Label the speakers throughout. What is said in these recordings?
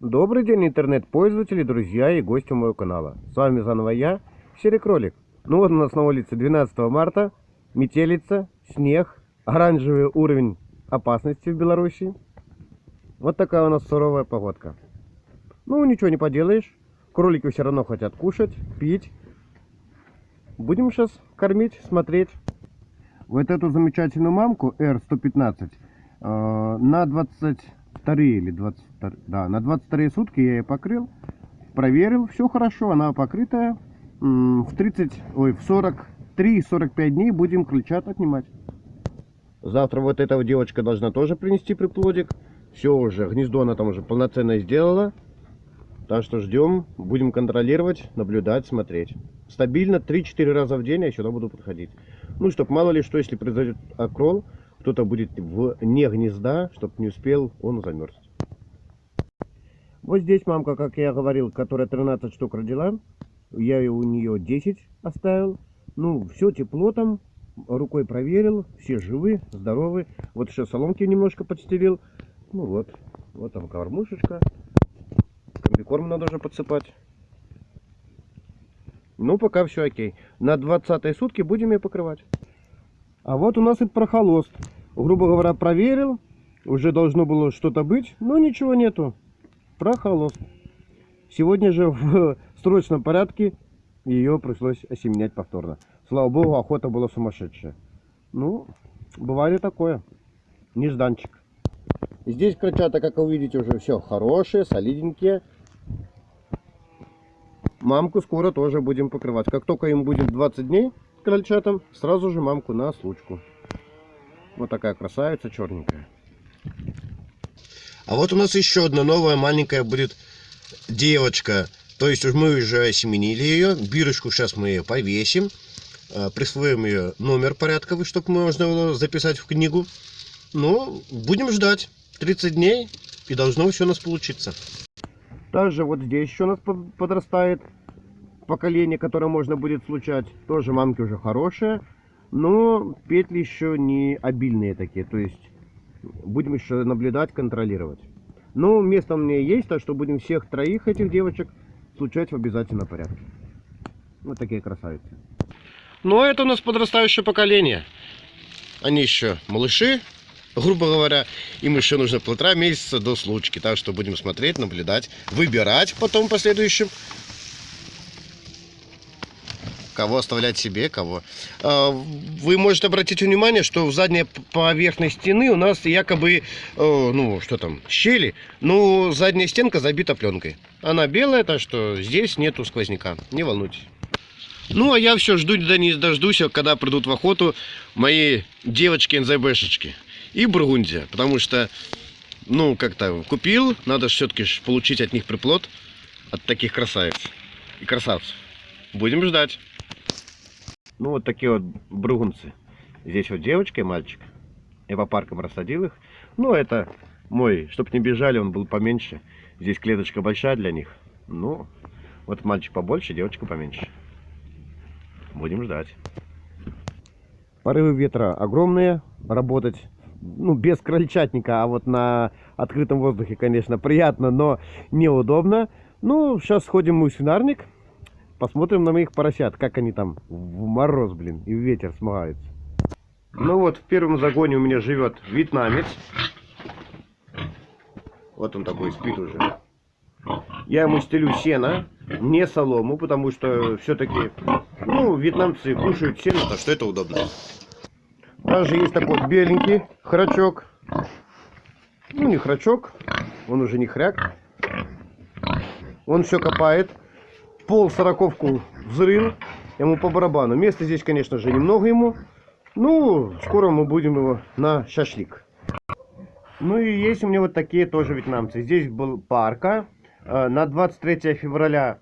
Speaker 1: Добрый день, интернет-пользователи, друзья и гости моего канала. С вами заново я, Серый Кролик. Ну вот у нас на улице 12 марта, метелица, снег, оранжевый уровень опасности в Беларуси. Вот такая у нас суровая погодка. Ну, ничего не поделаешь. Кролики все равно хотят кушать, пить. Будем сейчас кормить, смотреть. Вот эту замечательную мамку R115 э, на 22 или 22, да, на 22 сутки я ее покрыл, проверил, все хорошо, она покрытая. В 30, ой, в 43-45 дней будем крыльчат отнимать. Завтра вот эта девочка должна тоже принести приплодик. Все уже, гнездо она там уже полноценно сделала. Так что ждем, будем контролировать, наблюдать, смотреть. Стабильно 3-4 раза в день я сюда буду подходить. Ну, чтоб мало ли что, если произойдет окрол, кто-то будет вне гнезда, чтобы не успел он замерз. Вот здесь мамка, как я говорил, которая 13 штук родила. Я у нее 10 оставил. Ну, все тепло там, рукой проверил, все живы, здоровы. Вот еще соломки немножко подстелил. Ну вот, вот там кормушечка. Комбикорм надо уже подсыпать. Ну, пока все окей. На 20 сутки будем ее покрывать. А вот у нас и прохолост. Грубо говоря, проверил. Уже должно было что-то быть, но ничего нету. Прохолост. Сегодня же в срочном порядке ее пришлось осеменять повторно. Слава богу, охота была сумасшедшая. Ну, бывает и такое. Нежданчик. Здесь крольчата, как вы видите, уже все хорошие, солидненькие. Мамку скоро тоже будем покрывать. Как только им будет 20 дней крольчатам, сразу же мамку на случку. Вот такая красавица черненькая. А вот у нас еще одна новая маленькая будет девочка. То есть мы уже осеменили ее. Бирочку сейчас мы ее повесим. э, Присвоим ее номер порядковый, чтобы можно было записать в книгу. Ну, будем ждать. 30 дней и должно все у нас получиться. Также вот здесь еще у нас под- подрастает поколение, которое можно будет случать. Тоже мамки уже хорошие. Но петли еще не обильные такие. То есть будем еще наблюдать, контролировать. Но место меня есть, так что будем всех троих этих девочек случать в обязательном порядке. Вот такие красавицы. Ну, это у нас подрастающее поколение. Они еще малыши, грубо говоря. Им еще нужно полтора месяца до случки. Так что будем смотреть, наблюдать, выбирать потом в последующем. Кого оставлять себе, кого. А, Вы можете обратить внимание, что в задней п- поверхность стены у нас якобы, э, ну, что там, щели. Но задняя стенка забита пленкой. Она белая, так что здесь нету сквозняка. Не волнуйтесь. Ну, а я все жду, да не дождусь, когда придут в охоту мои девочки НЗБшечки и Бургундия. Потому что, ну, как-то купил, надо все-таки получить от них приплод, от таких красавиц и красавцев. Будем ждать. Ну, вот такие вот бругунцы. Здесь вот девочка и мальчик. Я по паркам рассадил их. Ну, это мой, чтоб не бежали, он был поменьше. Здесь клеточка большая для них. Ну, вот мальчик побольше, девочка поменьше. Будем ждать. Порывы ветра огромные. Работать, ну, без крольчатника, а вот на открытом воздухе, конечно, приятно, но неудобно. Ну, сейчас сходим мы в свинарник. Посмотрим на моих поросят, как они там в мороз, блин, и в ветер смогаются. Ну вот, в первом загоне у меня живет вьетнамец. Вот он такой спит уже. Я ему стелю сено, не солому, потому что все-таки, ну, вьетнамцы кушают сено, так что это удобно. Также есть такой беленький храчок. Ну, не храчок, он уже не хряк. Он все копает. Пол сороковку взрыл. Ему по барабану. Места здесь, конечно же, немного ему. Ну, скоро мы будем его на шашлик. Ну и есть у меня вот такие тоже вьетнамцы. Здесь был парка. Э, На 23 февраля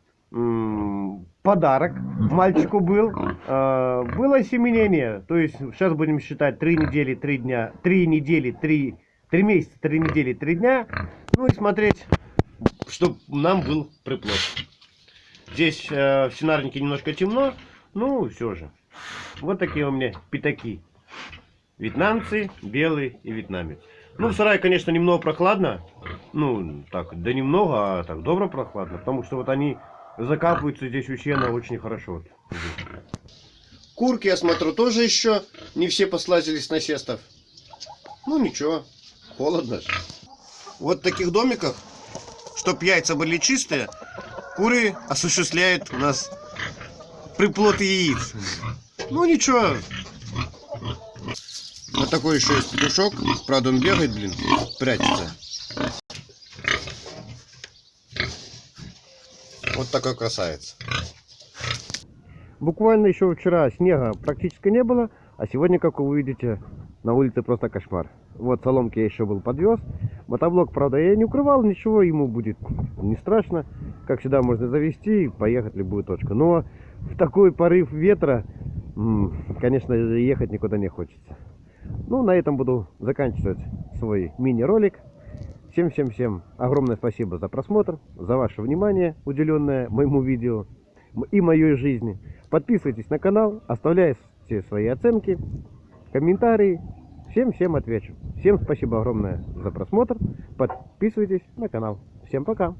Speaker 1: подарок мальчику был. Э, Было осеменение. То есть сейчас будем считать 3 недели, 3 дня. 3 недели, 3, 3 месяца, 3 недели, 3 дня. Ну и смотреть, чтобы нам был приплод. Здесь э, в свинарнике немножко темно. Ну, все же. Вот такие у меня пятаки. Вьетнамцы, белый и вьетнамец. Ну, в сарае, конечно, немного прохладно. Ну, так, да немного, а так добро прохладно. Потому что вот они закапываются здесь у сена очень хорошо. Курки, я смотрю, тоже еще не все послазили с насестов. Ну, ничего, холодно. Вот в таких домиках, чтоб яйца были чистые, куры осуществляют у нас приплод яиц. Ну, ничего, вот такой еще есть петушок. Правда, он бегает, блин, прячется. Вот такой красавец. Буквально еще вчера снега практически не было, а сегодня, как вы увидите, на улице просто кошмар. Вот соломки я еще был подвез. Мотоблок, правда, я не укрывал, ничего, ему будет не страшно. Как всегда, можно завести и поехать любую точку. Но в такой порыв ветра, конечно, ехать никуда не хочется. Ну, на этом буду заканчивать свой мини-ролик. Всем-всем-всем огромное спасибо за просмотр, за ваше внимание, уделенное моему видео и моей жизни. Подписывайтесь на канал, оставляйте свои оценки, комментарии. Всем-всем отвечу. Всем спасибо огромное за просмотр. Подписывайтесь на канал. Всем пока.